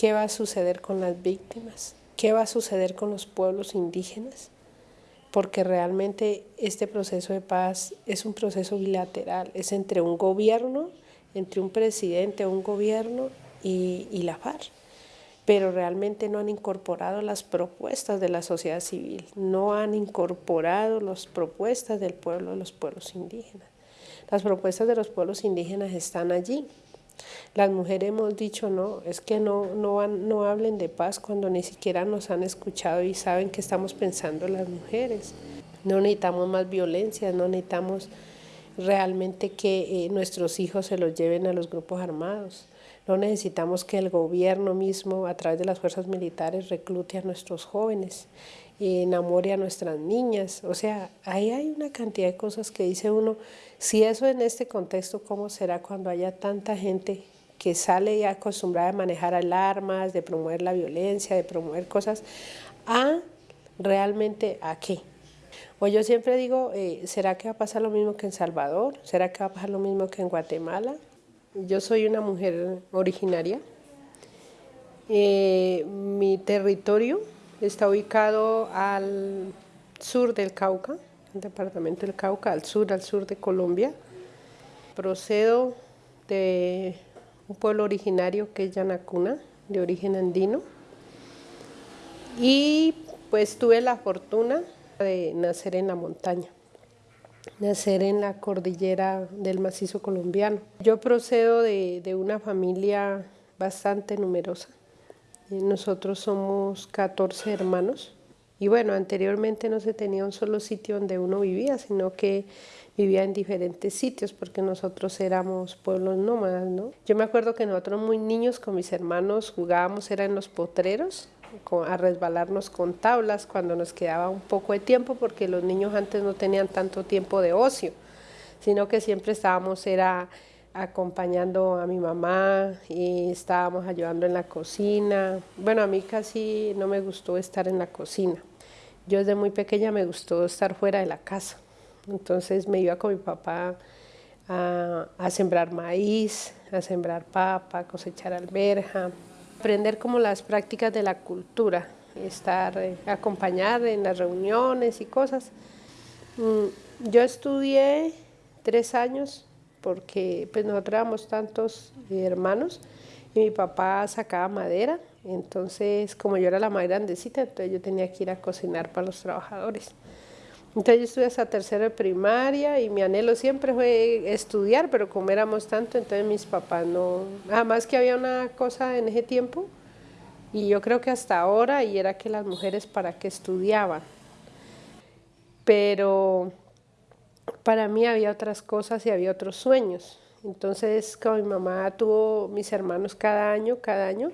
¿Qué va a suceder con las víctimas? ¿Qué va a suceder con los pueblos indígenas? Porque realmente este proceso de paz es un proceso bilateral, es entre un gobierno, entre un presidente un gobierno y, y la FARC pero realmente no han incorporado las propuestas de la sociedad civil, no han incorporado las propuestas del pueblo, de los pueblos indígenas. Las propuestas de los pueblos indígenas están allí. Las mujeres hemos dicho, no, es que no, no, no hablen de paz cuando ni siquiera nos han escuchado y saben que estamos pensando las mujeres. No necesitamos más violencia, no necesitamos realmente que eh, nuestros hijos se los lleven a los grupos armados. No necesitamos que el gobierno mismo, a través de las fuerzas militares, reclute a nuestros jóvenes enamore a nuestras niñas. O sea, ahí hay una cantidad de cosas que dice uno, si eso en este contexto, ¿cómo será cuando haya tanta gente que sale ya acostumbrada a manejar alarmas, de promover la violencia, de promover cosas, a realmente a qué? O yo siempre digo, eh, ¿será que va a pasar lo mismo que en Salvador? ¿Será que va a pasar lo mismo que en Guatemala? Yo soy una mujer originaria. Eh, mi territorio está ubicado al sur del Cauca, el departamento del Cauca, al sur, al sur de Colombia. Procedo de un pueblo originario que es Yanacuna, de origen andino. Y pues tuve la fortuna de nacer en la montaña nacer en la cordillera del macizo colombiano. Yo procedo de, de una familia bastante numerosa. Nosotros somos 14 hermanos. Y bueno, anteriormente no se tenía un solo sitio donde uno vivía, sino que vivía en diferentes sitios porque nosotros éramos pueblos nómadas, ¿no? Yo me acuerdo que nosotros muy niños con mis hermanos jugábamos, era en los potreros, a resbalarnos con tablas cuando nos quedaba un poco de tiempo porque los niños antes no tenían tanto tiempo de ocio, sino que siempre estábamos era acompañando a mi mamá y estábamos ayudando en la cocina. Bueno, a mí casi no me gustó estar en la cocina. Yo desde muy pequeña me gustó estar fuera de la casa. Entonces me iba con mi papá a, a sembrar maíz, a sembrar papa, a cosechar alberja, aprender como las prácticas de la cultura, estar, eh, acompañar en las reuniones y cosas. Mm, yo estudié tres años porque pues nosotros éramos tantos hermanos y mi papá sacaba madera, entonces como yo era la más grandecita, entonces yo tenía que ir a cocinar para los trabajadores. Entonces yo estudié hasta tercero de primaria y mi anhelo siempre fue estudiar, pero como éramos tanto, entonces mis papás no... Además que había una cosa en ese tiempo, y yo creo que hasta ahora, y era que las mujeres para qué estudiaban. Pero para mí había otras cosas y había otros sueños. Entonces, como mi mamá tuvo mis hermanos cada año, cada año,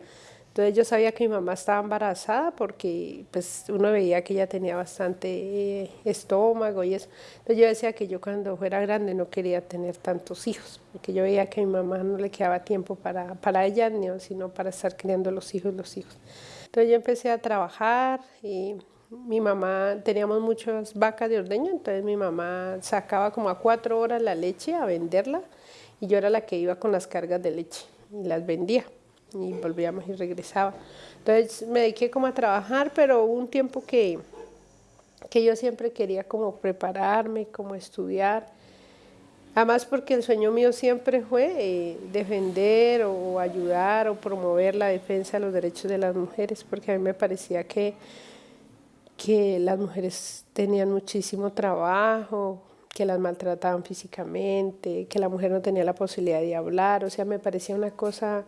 entonces yo sabía que mi mamá estaba embarazada porque pues uno veía que ella tenía bastante eh, estómago y eso. Entonces yo decía que yo cuando fuera grande no quería tener tantos hijos, porque yo veía que a mi mamá no le quedaba tiempo para, para ella, sino para estar criando los hijos, los hijos. Entonces yo empecé a trabajar y mi mamá, teníamos muchas vacas de ordeño, entonces mi mamá sacaba como a cuatro horas la leche a venderla y yo era la que iba con las cargas de leche y las vendía y volvíamos y regresaba. Entonces me dediqué como a trabajar, pero hubo un tiempo que, que yo siempre quería como prepararme, como estudiar. Además porque el sueño mío siempre fue eh, defender o ayudar o promover la defensa de los derechos de las mujeres, porque a mí me parecía que, que las mujeres tenían muchísimo trabajo, que las maltrataban físicamente, que la mujer no tenía la posibilidad de hablar, o sea, me parecía una cosa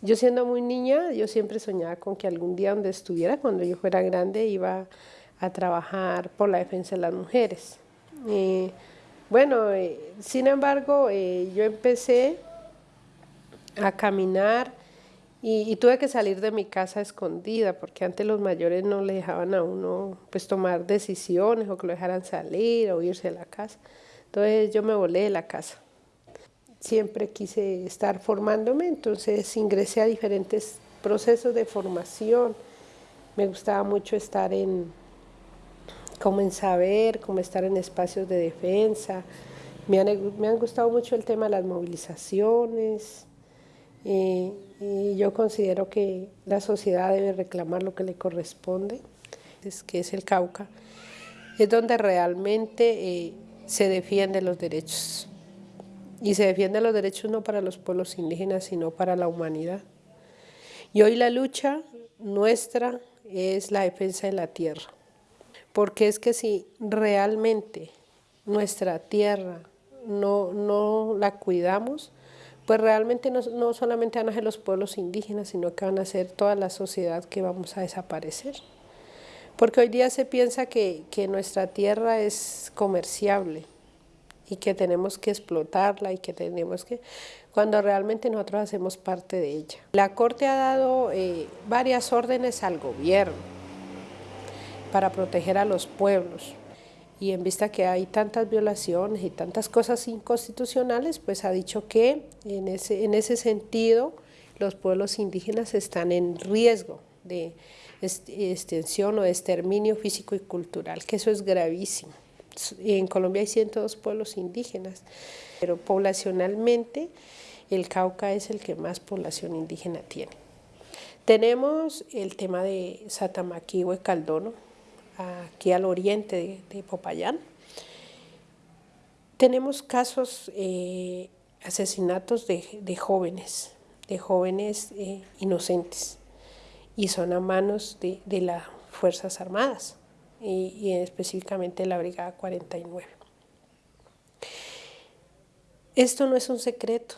yo siendo muy niña, yo siempre soñaba con que algún día donde estuviera, cuando yo fuera grande, iba a trabajar por la defensa de las mujeres. bueno, eh, sin embargo, eh, yo empecé a caminar y, tuve que salir de mi casa escondida, porque antes los mayores no le dejaban a uno pues tomar decisiones o que lo dejaran salir o irse de la casa. Entonces yo me volé de la casa siempre quise estar formándome, entonces ingresé a diferentes procesos de formación. Me gustaba mucho estar en, como en saber, como estar en espacios de defensa. Me han, me han gustado mucho el tema de las movilizaciones. Y yo considero que la sociedad debe reclamar lo que le corresponde, es que es el Cauca, es donde realmente eh, se defienden los derechos. Y se defienden los derechos no para los pueblos indígenas, sino para la humanidad. Y hoy la lucha nuestra es la defensa de la tierra. Porque es que si realmente nuestra tierra no, no la cuidamos, pues realmente no, solamente van a ser los pueblos indígenas, sino que van a ser toda la sociedad que vamos a desaparecer. Porque hoy día se piensa que, que nuestra tierra es comerciable y que tenemos que explotarla y que tenemos que cuando realmente nosotros hacemos parte de ella. La Corte ha dado eh, varias órdenes al gobierno para proteger a los pueblos y en vista que hay tantas violaciones y tantas cosas inconstitucionales, pues ha dicho que en ese, en ese sentido los pueblos indígenas están en riesgo de extensión o de exterminio físico y cultural, que eso es gravísimo. En Colombia hay 102 pueblos indígenas, pero poblacionalmente el Cauca es el que más población indígena tiene. Tenemos el tema de Satamaquihue Caldono, aquí al oriente de, Popayán. Tenemos casos, eh, asesinatos de, jóvenes, de jóvenes eh, inocentes, y son a manos de, las Fuerzas Armadas, y, específicamente la Brigada 49. Esto no es un secreto,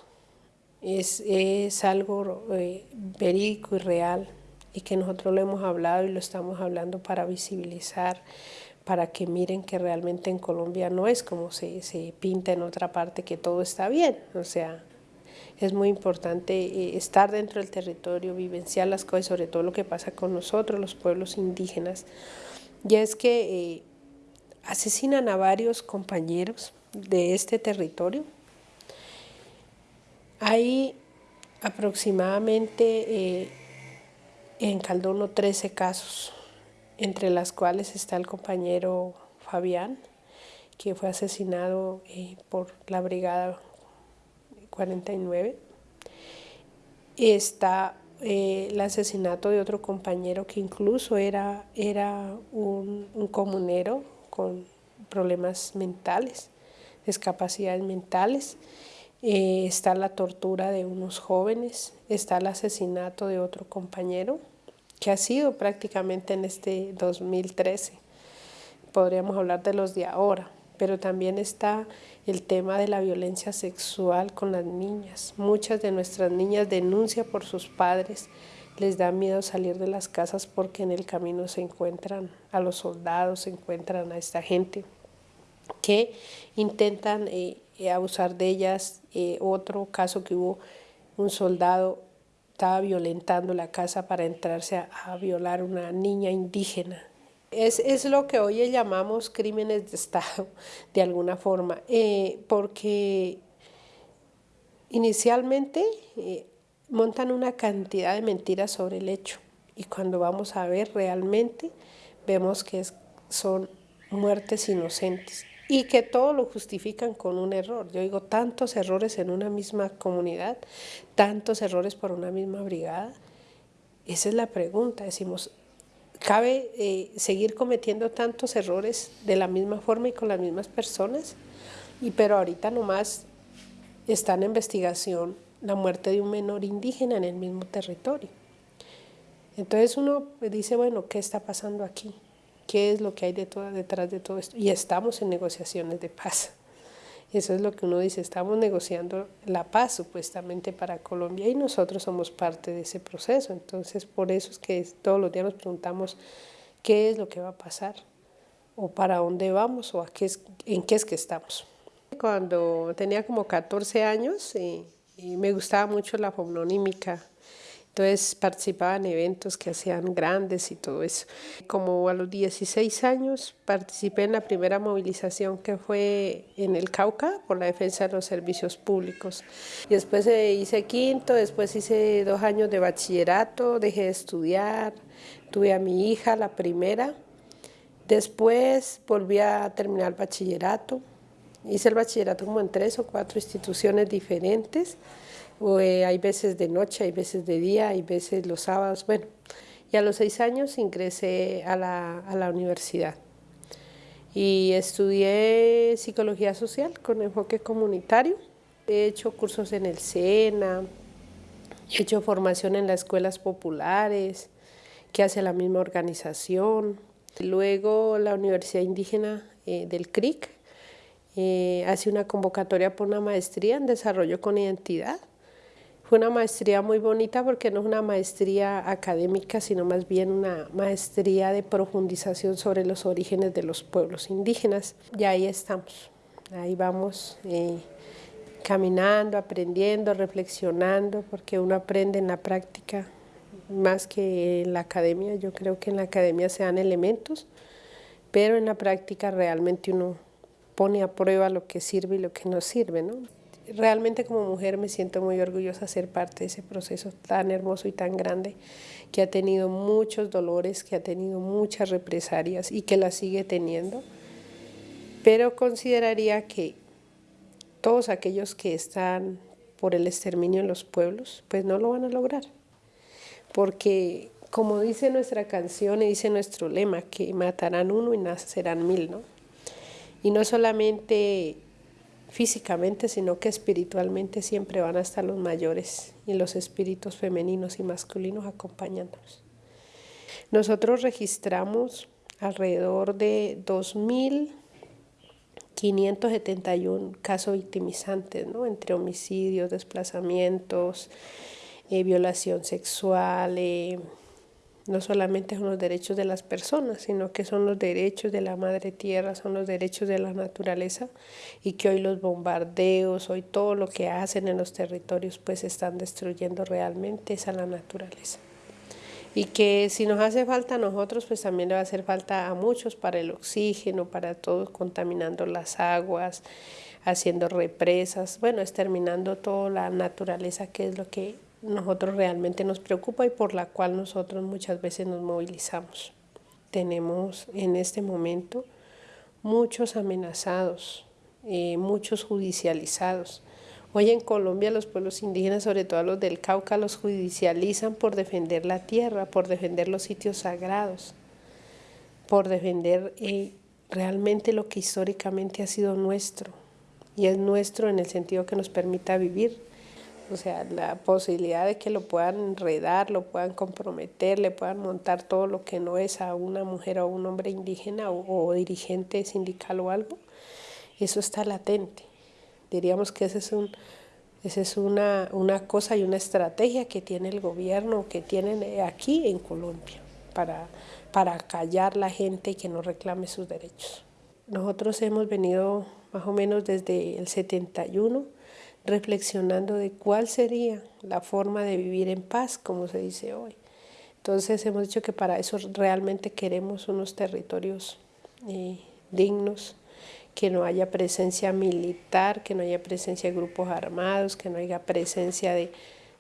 es, algo eh, verídico y real y que nosotros lo hemos hablado y lo estamos hablando para visibilizar, para que miren que realmente en Colombia no es como se, se pinta en otra parte, que todo está bien. O sea, es muy importante eh, estar dentro del territorio, vivenciar las cosas, sobre todo lo que pasa con nosotros, los pueblos indígenas. Y es que eh, asesinan a varios compañeros de este territorio, hay aproximadamente eh, en Caldono 13 casos, entre las cuales está el compañero Fabián, que fue asesinado eh, por la Brigada 49. Está eh, el asesinato de otro compañero que incluso era, era un comunero con problemas mentales, discapacidades mentales. Eh, está la tortura de unos jóvenes, está el asesinato de otro compañero, que ha sido prácticamente en este 2013. Podríamos hablar de los de ahora, pero también está el tema de la violencia sexual con las niñas. Muchas de nuestras niñas denuncian por sus padres, les da miedo salir de las casas porque en el camino se encuentran a los soldados, se encuentran a esta gente que intentan eh, eh, abusar de ellas. Eh, otro caso que hubo, un soldado estaba violentando la casa para entrarse a, violar a una niña indígena. Es, es, lo que hoy llamamos crímenes de Estado, de alguna forma, porque inicialmente montan una cantidad de mentiras sobre el hecho y cuando vamos a ver realmente vemos que son muertes inocentes y que todo lo justifican con un error. Yo digo, tantos errores en una misma comunidad, tantos errores por una misma brigada. Esa es la pregunta. Decimos, ¿cabe eh, seguir cometiendo tantos errores de la misma forma y con las mismas personas? Y pero ahorita nomás está en investigación la muerte de un menor indígena en el mismo territorio. Entonces uno dice, bueno, ¿qué está pasando aquí? Qué es lo que hay detrás de todo esto. Y estamos en negociaciones de paz. Eso es lo que uno dice, estamos negociando la paz supuestamente para Colombia y nosotros somos parte de ese proceso. Entonces, por eso es que todos los días nos preguntamos qué es lo que va a pasar o para dónde vamos o a qué es, en qué es que estamos. Cuando tenía como 14 años y, y me gustaba mucho la fononímica entonces participaba en eventos que hacían grandes y todo eso. Como a los 16 años participé en la primera movilización que fue en el Cauca por la defensa de los servicios públicos. Y después hice quinto, después hice dos años de bachillerato, dejé de estudiar, tuve a mi hija, la primera. Después volví a terminar el bachillerato. Hice el bachillerato como en tres o cuatro instituciones diferentes Eh, hay veces de noche, hay veces de día, hay veces los sábados, bueno. Y a los seis años ingresé a la, a la universidad y estudié psicología social con enfoque comunitario. He hecho cursos en el SENA, he hecho formación en las escuelas populares que hace la misma organización. Luego la Universidad Indígena eh, del CRIC eh, hace una convocatoria por una maestría en desarrollo con identidad fue una maestría muy bonita porque no es una maestría académica, sino más bien una maestría de profundización sobre los orígenes de los pueblos indígenas. Y ahí estamos, ahí vamos eh, caminando, aprendiendo, reflexionando, porque uno aprende en la práctica más que en la academia. Yo creo que en la academia se dan elementos, pero en la práctica realmente uno pone a prueba lo que sirve y lo que no sirve. ¿no? Realmente como mujer me siento muy orgullosa de ser parte de ese proceso tan hermoso y tan grande que ha tenido muchos dolores, que ha tenido muchas represalias y que las sigue teniendo. Pero consideraría que todos aquellos que están por el exterminio en los pueblos, pues no lo van a lograr. Porque como dice nuestra canción y dice nuestro lema, que matarán uno y nacerán mil, ¿no? Y no solamente físicamente, sino que espiritualmente siempre van a estar los mayores y los espíritus femeninos y masculinos acompañándonos. Nosotros registramos alrededor de 2.571 casos victimizantes, ¿no? entre homicidios, desplazamientos, eh, violación sexual, eh, no solamente son los derechos de las personas, sino que son los derechos de la madre tierra, son los derechos de la naturaleza y que hoy los bombardeos, hoy todo lo que hacen en los territorios pues están destruyendo realmente esa la naturaleza. Y que si nos hace falta a nosotros, pues también le va a hacer falta a muchos para el oxígeno, para todos, contaminando las aguas, haciendo represas, bueno, exterminando toda la naturaleza que es lo que nosotros realmente nos preocupa y por la cual nosotros muchas veces nos movilizamos. Tenemos en este momento muchos amenazados, eh, muchos judicializados. Hoy en Colombia los pueblos indígenas, sobre todo los del Cauca, los judicializan por defender la tierra, por defender los sitios sagrados, por defender eh, realmente lo que históricamente ha sido nuestro. Y es nuestro en el sentido que nos permita vivir o sea, la posibilidad de que lo puedan enredar, lo puedan comprometer, le puedan montar todo lo que no es a una mujer o a un hombre indígena o, dirigente sindical o algo, eso está latente. Diríamos que esa es, un, esa es una, una cosa y una estrategia que tiene el gobierno, que tienen aquí en Colombia, para, para callar la gente que no reclame sus derechos. Nosotros hemos venido más o menos desde el 71 reflexionando de cuál sería la forma de vivir en paz, como se dice hoy. Entonces hemos dicho que para eso realmente queremos unos territorios eh, dignos, que no haya presencia militar, que no haya presencia de grupos armados, que no haya presencia de,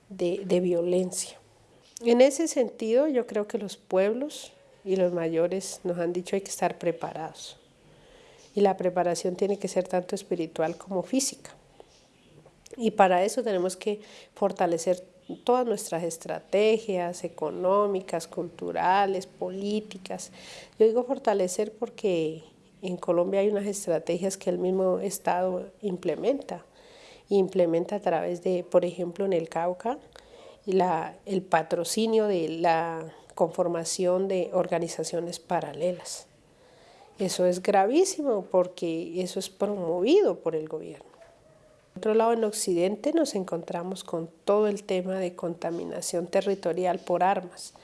de violencia. En ese sentido, yo creo que los pueblos y los mayores nos han dicho hay que estar preparados. Y la preparación tiene que ser tanto espiritual como física. Y para eso tenemos que fortalecer todas nuestras estrategias económicas, culturales, políticas. Yo digo fortalecer porque en Colombia hay unas estrategias que el mismo Estado implementa. Implementa a través de, por ejemplo, en el Cauca, la, el patrocinio de la conformación de organizaciones paralelas. Eso es gravísimo porque eso es promovido por el gobierno. Otro lado, en Occidente nos encontramos con todo el tema de contaminación territorial por armas,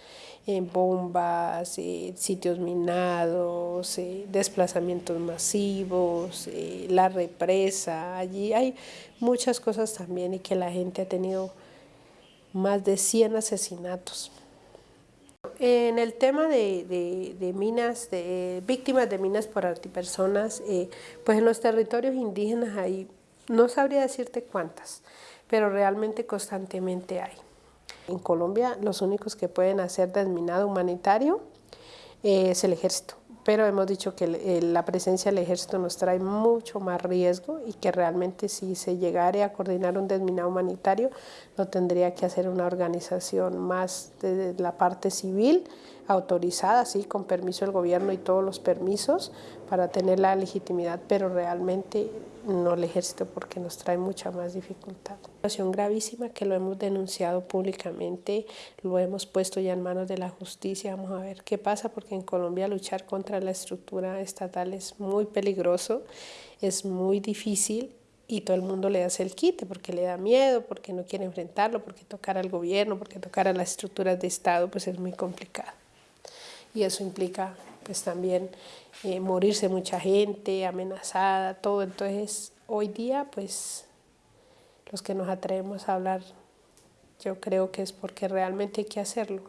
en bombas, eh, sitios minados, eh, desplazamientos masivos, eh, la represa, allí hay muchas cosas también y que la gente ha tenido más de 100 asesinatos. En el tema de, minas, de víctimas de minas por antipersonas, pues en los territorios indígenas hay no sabría decirte cuántas, pero realmente constantemente hay. En Colombia los únicos que pueden hacer desminado humanitario eh, es el ejército, pero hemos dicho que la presencia del ejército nos trae mucho más riesgo y que realmente si se llegara a coordinar un desminado humanitario, lo tendría que hacer una organización más de la parte civil, autorizada, sí, con permiso del gobierno y todos los permisos para tener la legitimidad, pero realmente no el ejército porque nos trae mucha más dificultad. Situación gravísima que lo hemos denunciado públicamente, lo hemos puesto ya en manos de la justicia, vamos a ver qué pasa porque en Colombia luchar contra la estructura estatal es muy peligroso, es muy difícil y todo el mundo le hace el quite porque le da miedo, porque no quiere enfrentarlo, porque tocar al gobierno, porque tocar a las estructuras de Estado pues es muy complicado y eso implica pues también eh, morirse mucha gente, amenazada, todo. Entonces hoy día pues los que nos atrevemos a hablar yo creo que es porque realmente hay que hacerlo,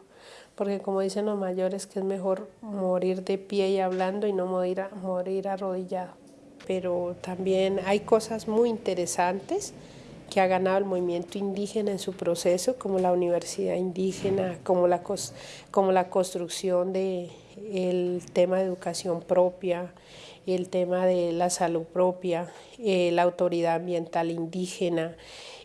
porque como dicen los mayores que es mejor morir de pie y hablando y no morir, morir arrodillado. Pero también hay cosas muy interesantes que ha ganado el movimiento indígena en su proceso, como la universidad indígena, como la, como la construcción del el tema de educación propia, el tema de la salud propia, eh, la autoridad ambiental indígena,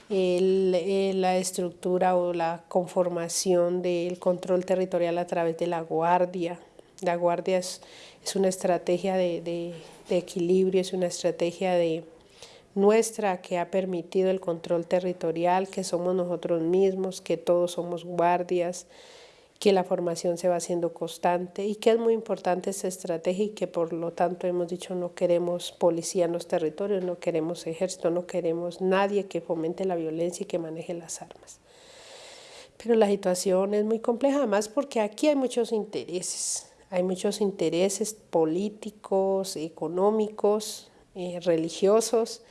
eh, la estructura o la conformación del control territorial a través de la guardia. La guardia es, una estrategia de equilibrio, es una estrategia de, nuestra que ha permitido el control territorial, que somos nosotros mismos, que todos somos guardias, que la formación se va haciendo constante y que es muy importante esta estrategia y que por lo tanto hemos dicho no queremos policía en los territorios, no queremos ejército, no queremos nadie que fomente la violencia y que maneje las armas. Pero la situación es muy compleja, además porque aquí hay muchos intereses, hay muchos intereses políticos, económicos, eh, religiosos.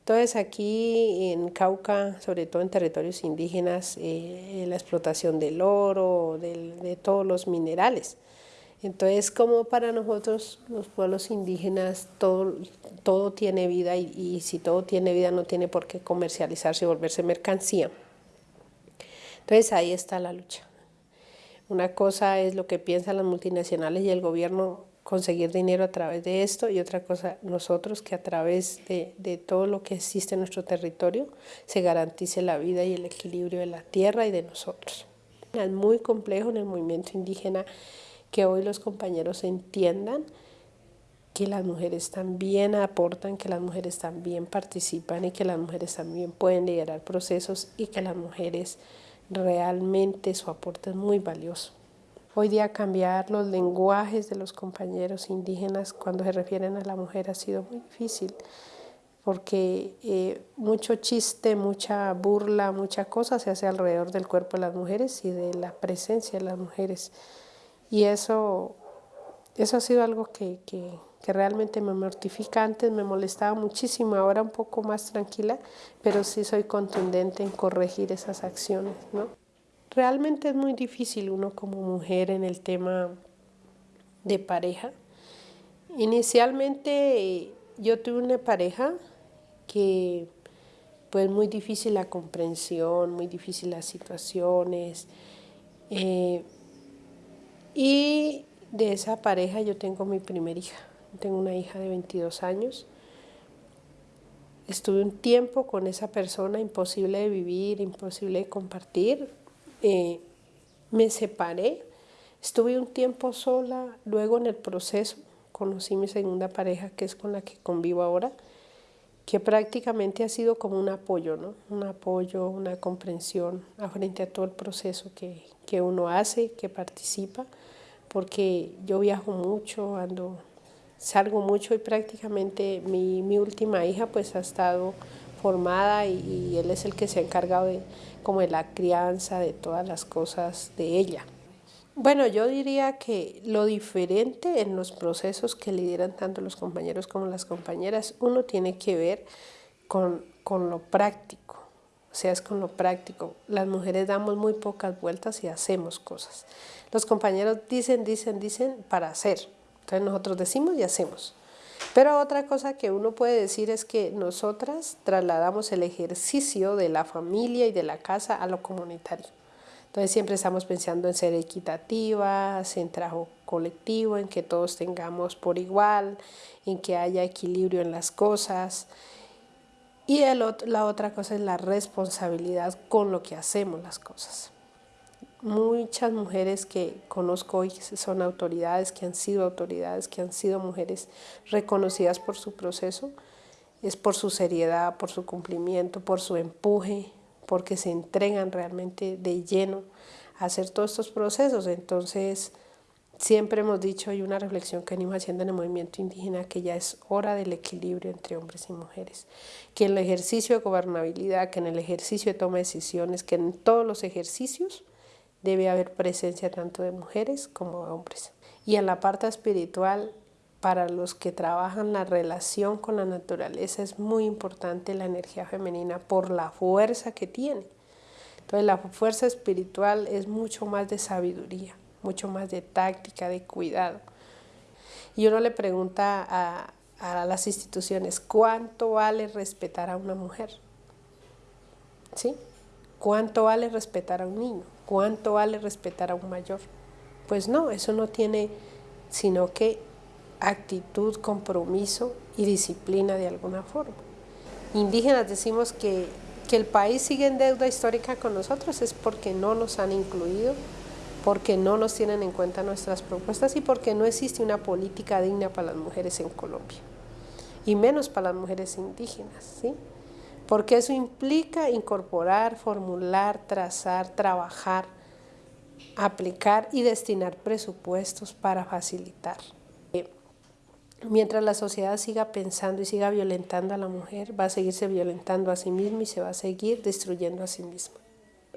Entonces aquí en Cauca, sobre todo en territorios indígenas, eh, la explotación del oro, de todos los minerales. Entonces, como para nosotros, los pueblos indígenas, todo, todo tiene vida y, y, si todo tiene vida no tiene por qué comercializarse y volverse mercancía. Entonces ahí está la lucha. Una cosa es lo que piensan las multinacionales y el gobierno conseguir dinero a través de esto y otra cosa nosotros que a través de, de, todo lo que existe en nuestro territorio se garantice la vida y el equilibrio de la tierra y de nosotros. Es muy complejo en el movimiento indígena que hoy los compañeros entiendan que las mujeres también aportan, que las mujeres también participan y que las mujeres también pueden liderar procesos y que las mujeres realmente su aporte es muy valioso. Hoy día cambiar los lenguajes de los compañeros indígenas cuando se refieren a la mujer ha sido muy difícil porque eh, mucho chiste, mucha burla, mucha cosa se hace alrededor del cuerpo de las mujeres y de la presencia de las mujeres. Y eso, eso ha sido algo que, que, que realmente me mortifica. Antes me molestaba muchísimo, ahora un poco más tranquila, pero sí soy contundente en corregir esas acciones. ¿no? Realmente es muy difícil uno como mujer en el tema de pareja. Inicialmente yo tuve una pareja que pues muy difícil la comprensión, muy difícil las situaciones. Eh, y de esa pareja yo tengo mi primer hija. Tengo una hija de 22 años. Estuve un tiempo con esa persona, imposible de vivir, imposible de compartir. Eh, me separé, estuve un tiempo sola, luego en el proceso conocí mi segunda pareja, que es con la que convivo ahora, que prácticamente ha sido como un apoyo, ¿no? Un apoyo, una comprensión frente a todo el proceso que, que uno hace, que participa, porque yo viajo mucho, ando, salgo mucho y prácticamente mi, mi última hija pues ha estado formada y, él es el que se ha encargado de, como de la crianza, de todas las cosas de ella. Bueno, yo diría que lo diferente en los procesos que lideran tanto los compañeros como las compañeras, uno tiene que ver con, con lo práctico, o sea, es con lo práctico. Las mujeres damos muy pocas vueltas y hacemos cosas. Los compañeros dicen, dicen, dicen para hacer. Entonces nosotros decimos y hacemos. Pero otra cosa que uno puede decir es que nosotras trasladamos el ejercicio de la familia y de la casa a lo comunitario. Entonces siempre estamos pensando en ser equitativas, en trabajo colectivo, en que todos tengamos por igual, en que haya equilibrio en las cosas. Y la otra cosa es la responsabilidad con lo que hacemos las cosas. Muchas mujeres que conozco hoy son autoridades, que han sido autoridades, que han sido mujeres reconocidas por su proceso, es por su seriedad, por su cumplimiento, por su empuje, porque se entregan realmente de lleno a hacer todos estos procesos. Entonces, siempre hemos dicho, hay una reflexión que venimos haciendo en el movimiento indígena, que ya es hora del equilibrio entre hombres y mujeres, que en el ejercicio de gobernabilidad, que en el ejercicio de toma de decisiones, que en todos los ejercicios debe haber presencia tanto de mujeres como de hombres. Y en la parte espiritual, para los que trabajan la relación con la naturaleza es muy importante la energía femenina por la fuerza que tiene. Entonces la fuerza espiritual es mucho más de sabiduría, mucho más de táctica, de cuidado. Y uno le pregunta a, a las instituciones, ¿cuánto vale respetar a una mujer? ¿Sí? ¿Cuánto vale respetar a un niño? ¿Cuánto vale respetar a un mayor? Pues no, eso no tiene sino que actitud, compromiso y disciplina de alguna forma. Indígenas decimos que, que el país sigue en deuda histórica con nosotros es porque no nos han incluido, porque no nos tienen en cuenta nuestras propuestas y porque no existe una política digna para las mujeres en Colombia y menos para las mujeres indígenas, ¿sí? Porque eso implica incorporar, formular, trazar, trabajar, aplicar y destinar presupuestos para facilitar. Mientras la sociedad siga pensando y siga violentando a la mujer, va a seguirse violentando a sí misma y se va a seguir destruyendo a sí misma.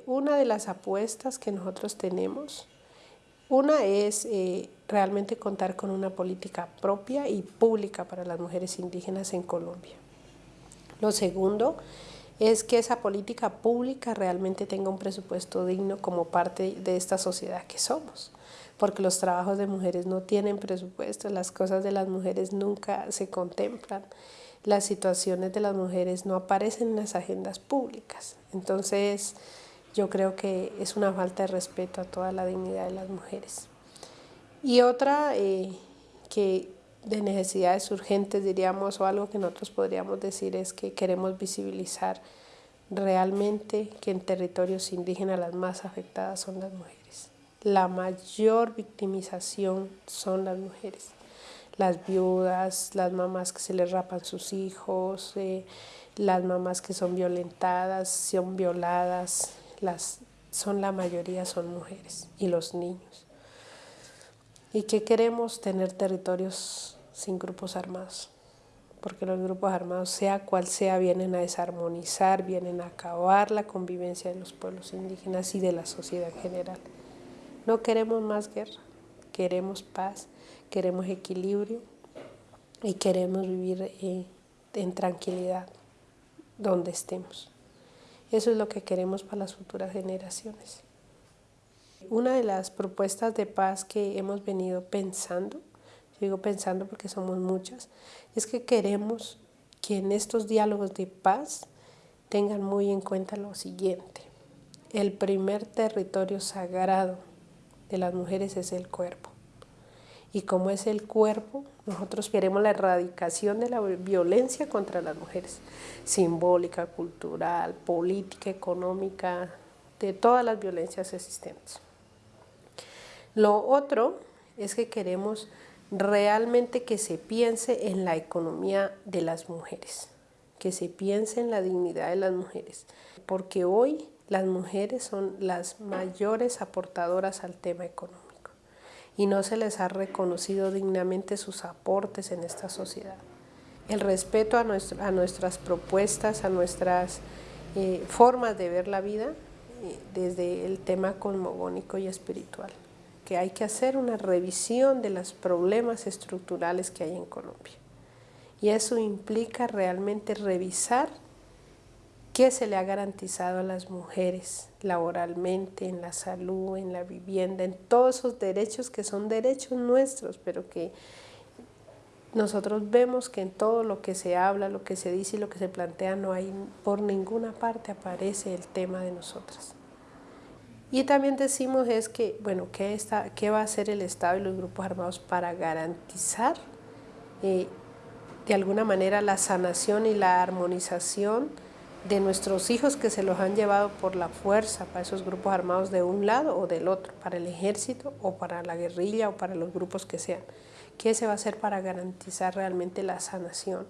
Una de las apuestas que nosotros tenemos, una es eh, realmente contar con una política propia y pública para las mujeres indígenas en Colombia. Lo segundo es que esa política pública realmente tenga un presupuesto digno como parte de esta sociedad que somos porque los trabajos de mujeres no tienen presupuesto, las cosas de las mujeres nunca se contemplan, las situaciones de las mujeres no aparecen en las agendas públicas. Entonces, yo creo que es una falta de respeto a toda la dignidad de las mujeres. Y otra eh, que de necesidades urgentes, diríamos, o algo que nosotros podríamos decir es que queremos visibilizar realmente que en territorios indígenas las más afectadas son las mujeres la mayor victimización son las mujeres. Las viudas, las mamás que se les rapan sus hijos, eh, las mamás que son violentadas, son violadas, las, son la mayoría son mujeres y los niños. ¿Y qué queremos? Tener territorios sin grupos armados, porque los grupos armados, sea cual sea, vienen a desarmonizar, vienen a acabar la convivencia de los pueblos indígenas y de la sociedad en general. No queremos más guerra, queremos paz, queremos equilibrio y queremos vivir eh, en tranquilidad donde estemos. Eso es lo que queremos para las futuras generaciones. Una de las propuestas de paz que hemos venido pensando, digo pensando porque somos muchas, es que queremos que en estos diálogos de paz tengan muy en cuenta lo siguiente. El primer territorio sagrado de las mujeres es el cuerpo. Y como es el cuerpo, nosotros queremos la erradicación de la violencia contra las mujeres, simbólica, cultural, política, económica, de todas las violencias existentes. Lo otro es que queremos realmente que se piense en la economía de las mujeres, que se piense en la dignidad de las mujeres, porque hoy las mujeres son las mayores aportadoras al tema económico y no se les ha reconocido dignamente sus aportes en esta sociedad. El respeto a, nuestras propuestas, a nuestras eh, formas de ver la vida eh, desde el tema cosmogónico y espiritual, que hay que hacer una revisión de los problemas estructurales que hay en Colombia. Y eso implica realmente revisar ¿Qué se le ha garantizado a las mujeres laboralmente, en la salud, en la vivienda, en todos esos derechos que son derechos nuestros, pero que nosotros vemos que en todo lo que se habla, lo que se dice y lo que se plantea, no hay, por ninguna parte aparece el tema de nosotras. Y también decimos es que, bueno, ¿qué, está, qué va a hacer el Estado y los grupos armados para garantizar eh, de alguna manera la sanación y la armonización de nuestros hijos que se los han llevado por la fuerza para esos grupos armados de un lado o del otro, para el ejército o para la guerrilla o para los grupos que sean. ¿Qué se va a hacer para garantizar realmente la sanación?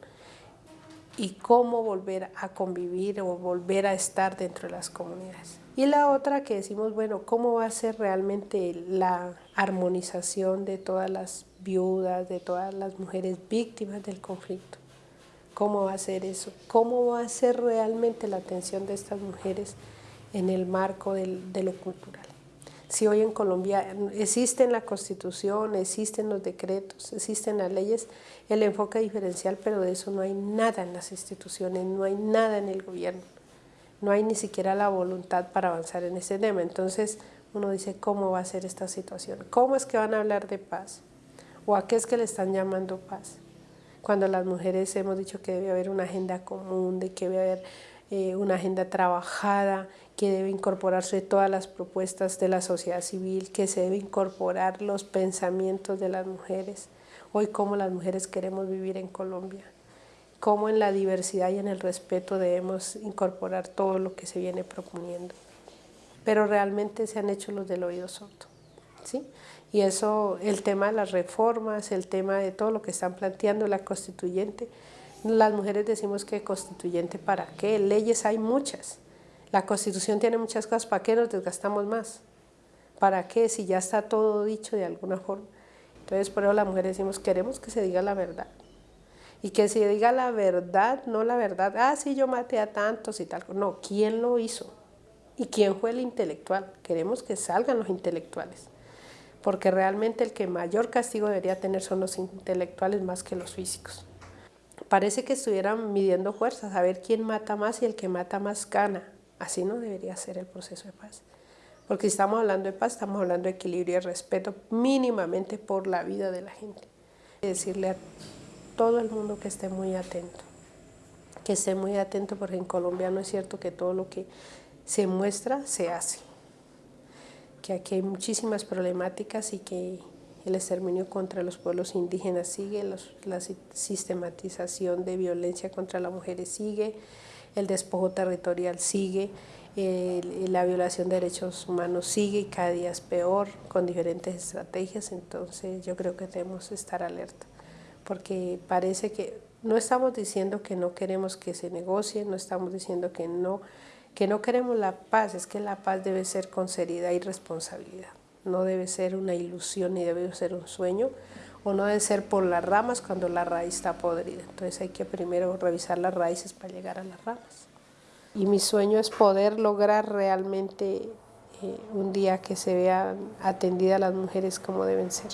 Y cómo volver a convivir o volver a estar dentro de las comunidades. Y la otra que decimos, bueno, ¿cómo va a ser realmente la armonización de todas las viudas, de todas las mujeres víctimas del conflicto? ¿Cómo va a ser eso? ¿Cómo va a ser realmente la atención de estas mujeres en el marco del, de lo cultural? Si hoy en Colombia existe en la Constitución, existen los decretos, existen las leyes, el enfoque diferencial, pero de eso no hay nada en las instituciones, no hay nada en el gobierno, no hay ni siquiera la voluntad para avanzar en ese tema. Entonces uno dice, ¿cómo va a ser esta situación? ¿Cómo es que van a hablar de paz? ¿O a qué es que le están llamando paz? cuando las mujeres hemos dicho que debe haber una agenda común, de que debe haber eh, una agenda trabajada, que debe incorporarse todas las propuestas de la sociedad civil, que se debe incorporar los pensamientos de las mujeres, hoy cómo las mujeres queremos vivir en Colombia, cómo en la diversidad y en el respeto debemos incorporar todo lo que se viene proponiendo. Pero realmente se han hecho los del oído sordo. ¿sí? Y eso, el tema de las reformas, el tema de todo lo que están planteando la constituyente, las mujeres decimos que constituyente para qué, leyes hay muchas, la constitución tiene muchas cosas, ¿para qué nos desgastamos más? ¿Para qué? Si ya está todo dicho de alguna forma. Entonces por eso las mujeres decimos, queremos que se diga la verdad. Y que se diga la verdad, no la verdad, ah, sí, yo maté a tantos y tal. No, ¿quién lo hizo? ¿Y quién fue el intelectual? Queremos que salgan los intelectuales porque realmente el que mayor castigo debería tener son los intelectuales más que los físicos. Parece que estuvieran midiendo fuerzas, a ver quién mata más y el que mata más gana. Así no debería ser el proceso de paz. Porque si estamos hablando de paz, estamos hablando de equilibrio y respeto mínimamente por la vida de la gente. Decirle a todo el mundo que esté muy atento, que esté muy atento porque en Colombia no es cierto que todo lo que se muestra se hace que aquí hay muchísimas problemáticas y que el exterminio contra los pueblos indígenas sigue, la sistematización de violencia contra las mujeres sigue, el despojo territorial sigue, la violación de derechos humanos sigue y cada día es peor con diferentes estrategias, entonces yo creo que debemos estar alerta, porque parece que no estamos diciendo que no queremos que se negocie, no estamos diciendo que no que no queremos la paz, es que la paz debe ser con seriedad y responsabilidad. No debe ser una ilusión ni debe ser un sueño, o no debe ser por las ramas cuando la raíz está podrida. Entonces hay que primero revisar las raíces para llegar a las ramas. Y mi sueño es poder lograr realmente eh, un día que se vean atendidas las mujeres como deben ser.